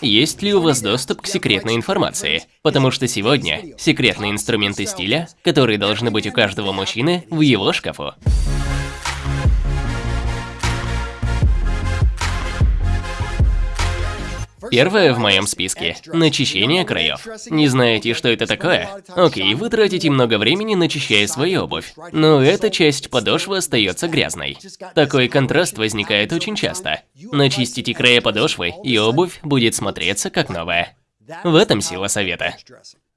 есть ли у вас доступ к секретной информации, потому что сегодня секретные инструменты стиля, которые должны быть у каждого мужчины в его шкафу. Первое в моем списке – начищение краев. Не знаете, что это такое? Окей, вы тратите много времени, начищая свою обувь, но эта часть подошвы остается грязной. Такой контраст возникает очень часто. Начистите края подошвы, и обувь будет смотреться как новая. В этом сила совета.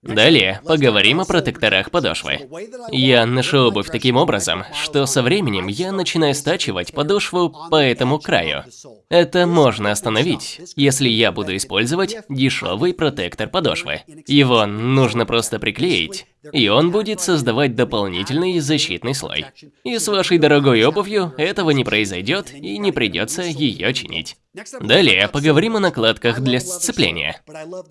Далее поговорим о протекторах подошвы. Я ношу обувь таким образом, что со временем я начинаю стачивать подошву по этому краю. Это можно остановить, если я буду использовать дешевый протектор подошвы. Его нужно просто приклеить, и он будет создавать дополнительный защитный слой. И с вашей дорогой обувью этого не произойдет и не придется ее чинить. Далее поговорим о накладках для сцепления.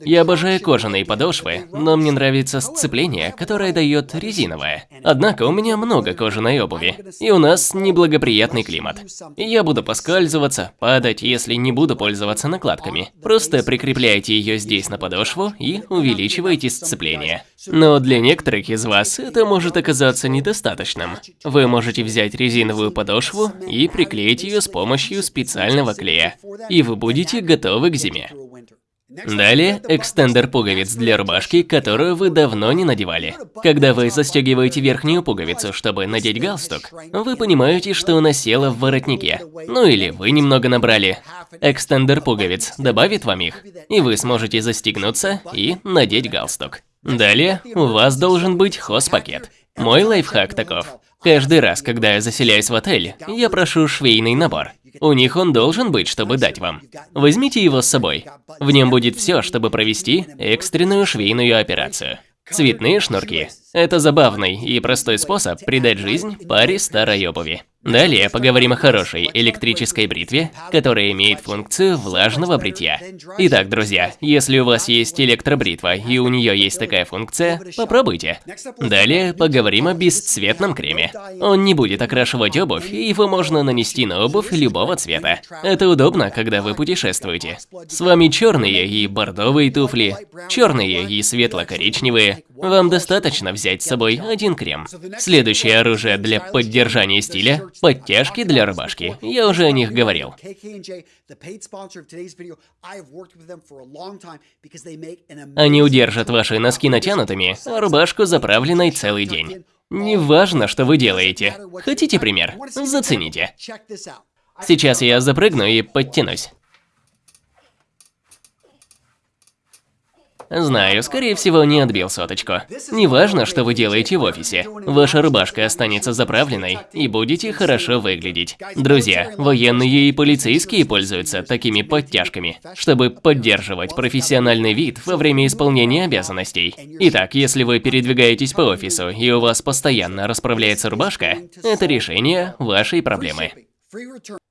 Я обожаю кожаные подошвы, но мне нравится сцепление, которое дает резиновое. Однако у меня много кожаной обуви, и у нас неблагоприятный климат. И я буду поскальзываться, падать, если не буду пользоваться накладками. Просто прикрепляйте ее здесь на подошву и увеличивайте сцепление. Но для некоторых из вас это может оказаться недостаточным. Вы можете взять резиновую подошву и приклеить ее с помощью специального клея, и вы будете готовы к зиме. Далее, экстендер пуговиц для рубашки, которую вы давно не надевали. Когда вы застегиваете верхнюю пуговицу, чтобы надеть галстук, вы понимаете, что она села в воротнике. Ну или вы немного набрали. Экстендер пуговиц добавит вам их, и вы сможете застегнуться и надеть галстук. Далее, у вас должен быть хозпакет. Мой лайфхак таков. Каждый раз, когда я заселяюсь в отель, я прошу швейный набор. У них он должен быть, чтобы дать вам. Возьмите его с собой. В нем будет все, чтобы провести экстренную швейную операцию. Цветные шнурки. Это забавный и простой способ придать жизнь паре старой обуви. Далее поговорим о хорошей электрической бритве, которая имеет функцию влажного бритья. Итак, друзья, если у вас есть электробритва и у нее есть такая функция, попробуйте. Далее поговорим о бесцветном креме. Он не будет окрашивать обувь, и его можно нанести на обувь любого цвета. Это удобно, когда вы путешествуете. С вами черные и бордовые туфли, черные и светло-коричневые. Вам достаточно взять с собой один крем. Следующее оружие для поддержания стиля Подтяжки для рубашки. Я уже о них говорил. Они удержат ваши носки натянутыми, а рубашку заправленной целый день. Неважно, что вы делаете. Хотите пример? Зацените. Сейчас я запрыгну и подтянусь. Знаю, скорее всего, не отбил соточку. Неважно, что вы делаете в офисе. Ваша рубашка останется заправленной и будете хорошо выглядеть. Друзья, военные и полицейские пользуются такими подтяжками, чтобы поддерживать профессиональный вид во время исполнения обязанностей. Итак, если вы передвигаетесь по офису и у вас постоянно расправляется рубашка, это решение вашей проблемы.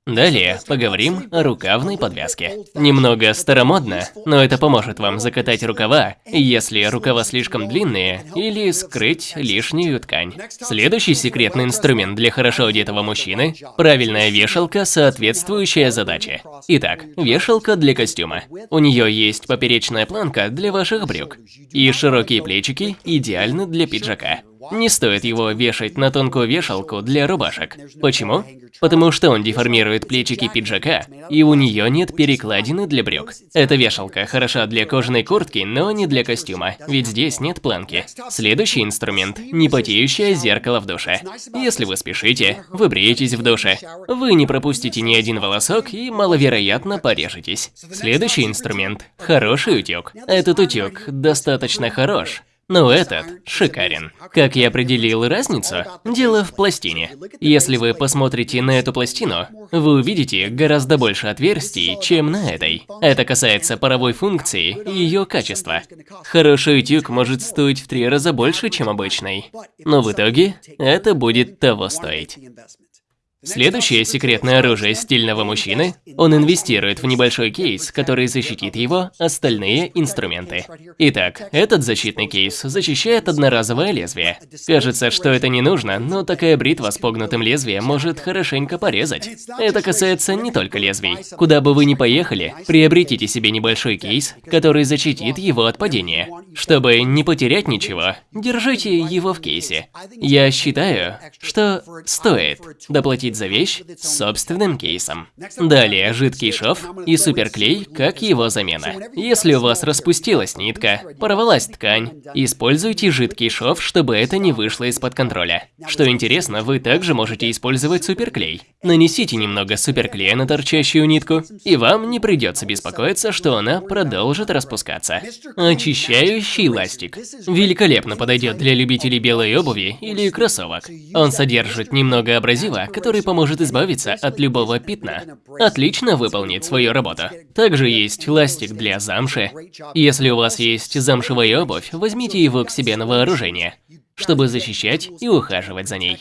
Далее поговорим о рукавной подвязке. Немного старомодно, но это поможет вам закатать рукава, если рукава слишком длинные, или скрыть лишнюю ткань. Следующий секретный инструмент для хорошо одетого мужчины – правильная вешалка, соответствующая задаче. Итак, вешалка для костюма. У нее есть поперечная планка для ваших брюк, и широкие плечики идеальны для пиджака. Не стоит его вешать на тонкую вешалку для рубашек. Почему? Потому что он деформирует плечики пиджака, и у нее нет перекладины для брюк. Эта вешалка хороша для кожаной куртки, но не для костюма, ведь здесь нет планки. Следующий инструмент – непотеющее зеркало в душе. Если вы спешите, вы бреетесь в душе, вы не пропустите ни один волосок и маловероятно порежетесь. Следующий инструмент – хороший утюг. Этот утюг достаточно хорош, но этот шикарен. Как я определил разницу? Дело в пластине. Если вы посмотрите на эту пластину, вы увидите гораздо больше отверстий, чем на этой. Это касается паровой функции и ее качества. Хороший утюг может стоить в три раза больше, чем обычный. Но в итоге это будет того стоить. Следующее секретное оружие стильного мужчины – он инвестирует в небольшой кейс, который защитит его остальные инструменты. Итак, этот защитный кейс защищает одноразовое лезвие. Кажется, что это не нужно, но такая бритва с погнутым лезвием может хорошенько порезать. Это касается не только лезвий. Куда бы вы ни поехали, приобретите себе небольшой кейс, который защитит его от падения. Чтобы не потерять ничего, держите его в кейсе. Я считаю, что стоит доплатить за вещь собственным кейсом. Далее, жидкий шов и суперклей как его замена. Если у вас распустилась нитка, порвалась ткань, используйте жидкий шов, чтобы это не вышло из-под контроля. Что интересно, вы также можете использовать суперклей. Нанесите немного суперклея на торчащую нитку, и вам не придется беспокоиться, что она продолжит распускаться. Очищающий ластик. Великолепно подойдет для любителей белой обуви или кроссовок. Он содержит немного абразива, который поможет избавиться от любого пятна. Отлично выполнит свою работу. Также есть ластик для замши. Если у вас есть замшевая обувь, возьмите его к себе на вооружение, чтобы защищать и ухаживать за ней.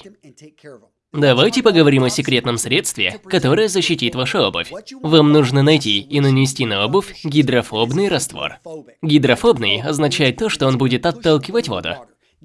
Давайте поговорим о секретном средстве, которое защитит вашу обувь. Вам нужно найти и нанести на обувь гидрофобный раствор. Гидрофобный означает то, что он будет отталкивать воду.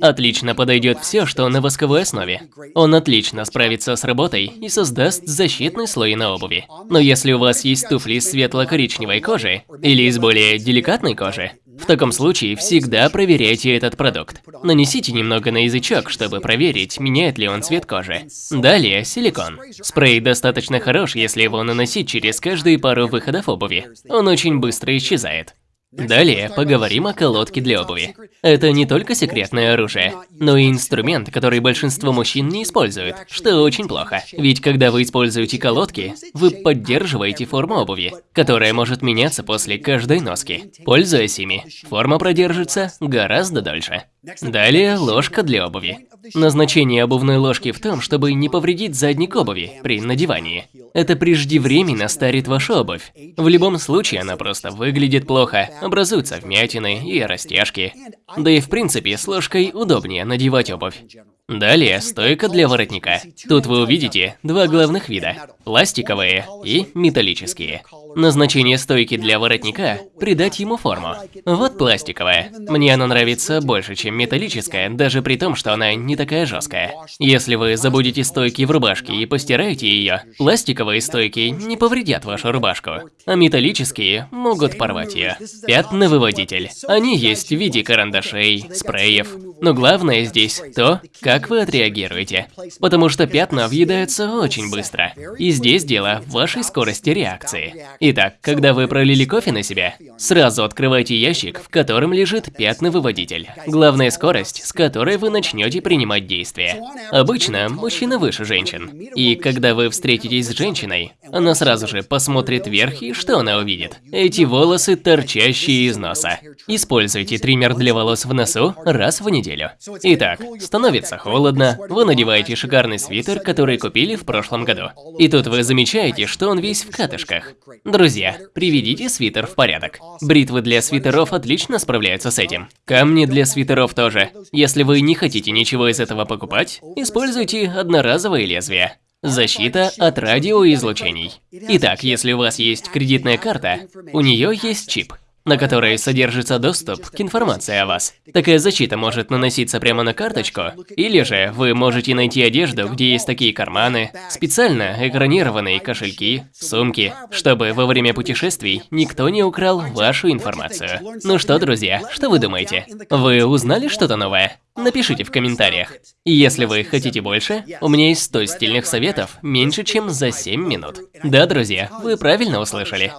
Отлично подойдет все, что на восковой основе. Он отлично справится с работой и создаст защитный слой на обуви. Но если у вас есть туфли из светло-коричневой кожи или из более деликатной кожи, в таком случае всегда проверяйте этот продукт. Нанесите немного на язычок, чтобы проверить, меняет ли он цвет кожи. Далее силикон. Спрей достаточно хорош, если его наносить через каждые пару выходов обуви. Он очень быстро исчезает. Далее поговорим о колодке для обуви. Это не только секретное оружие, но и инструмент, который большинство мужчин не используют, что очень плохо. Ведь когда вы используете колодки, вы поддерживаете форму обуви, которая может меняться после каждой носки. Пользуясь ими, форма продержится гораздо дольше. Далее ложка для обуви. Назначение обувной ложки в том, чтобы не повредить задник обуви при надевании. Это преждевременно старит вашу обувь. В любом случае она просто выглядит плохо, образуются вмятины и растяжки. Да и в принципе с ложкой удобнее надевать обувь. Далее стойка для воротника. Тут вы увидите два главных вида – пластиковые и металлические. Назначение стойки для воротника – придать ему форму. Вот пластиковая. Мне она нравится больше, чем металлическая, даже при том, что она не такая жесткая. Если вы забудете стойки в рубашке и постираете ее, пластиковые стойки не повредят вашу рубашку, а металлические могут порвать ее. Пятновыводитель. Они есть в виде карандашей, спреев. Но главное здесь то, как вы отреагируете. Потому что пятна въедаются очень быстро. И здесь дело в вашей скорости реакции. Итак, когда вы пролили кофе на себя, сразу открывайте ящик, в котором лежит пятновыводитель. Главная скорость, с которой вы начнете принимать действия. Обычно мужчина выше женщин. И когда вы встретитесь с женщиной, она сразу же посмотрит вверх и что она увидит? Эти волосы, торчащие из носа. Используйте триммер для волос в носу раз в неделю. Итак, становится холодно, вы надеваете шикарный свитер, который купили в прошлом году. И тут вы замечаете, что он весь в катышках. Друзья, приведите свитер в порядок. Бритвы для свитеров отлично справляются с этим. Камни для свитеров тоже. Если вы не хотите ничего из этого покупать, используйте одноразовые лезвия. Защита от радиоизлучений. Итак, если у вас есть кредитная карта, у нее есть чип на которой содержится доступ к информации о вас. Такая защита может наноситься прямо на карточку, или же вы можете найти одежду, где есть такие карманы, специально экранированные кошельки, сумки, чтобы во время путешествий никто не украл вашу информацию. Ну что, друзья, что вы думаете? Вы узнали что-то новое? Напишите в комментариях. И если вы хотите больше, у меня есть 100 стильных советов меньше, чем за 7 минут. Да, друзья, вы правильно услышали.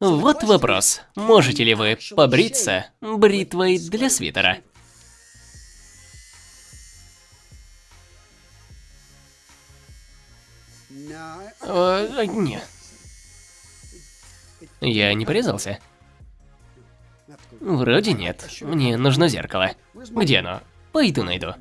Вот вопрос. Можете ли вы побриться бритвой для свитера? Э, нет. Я не порезался? Вроде нет. Мне нужно зеркало. Где оно? Пойду найду.